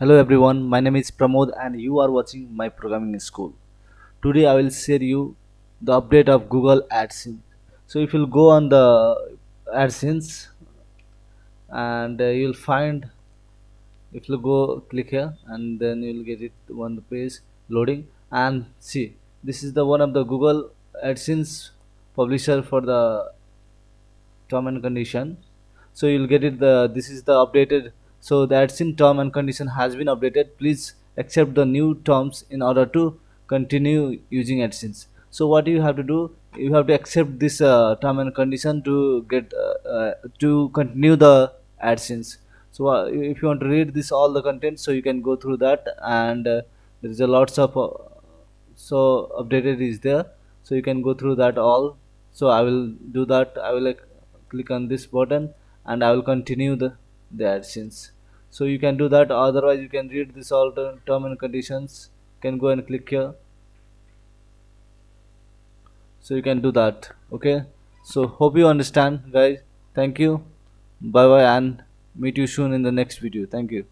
Hello everyone, my name is Pramod and you are watching my programming school. Today I will share you the update of Google AdSense. So if you'll go on the AdSense and uh, you'll find if you go click here and then you'll get it on the page loading and see this is the one of the Google AdSense publisher for the term and condition so you'll get it the this is the updated so the AdSense term and condition has been updated. Please accept the new terms in order to continue using adsense. So what you have to do you have to accept this uh, term and condition to get uh, uh, to continue the adsense. So uh, if you want to read this all the content so you can go through that and uh, there is a lots of uh, so updated is there. So you can go through that all. So i will do that. I will like click on this button and I will continue the, the AdSense so you can do that. Otherwise you can read this all term and conditions. Can go and click here. So you can do that. Okay? So hope you understand guys. Thank you. Bye bye and meet you soon in the next video. Thank you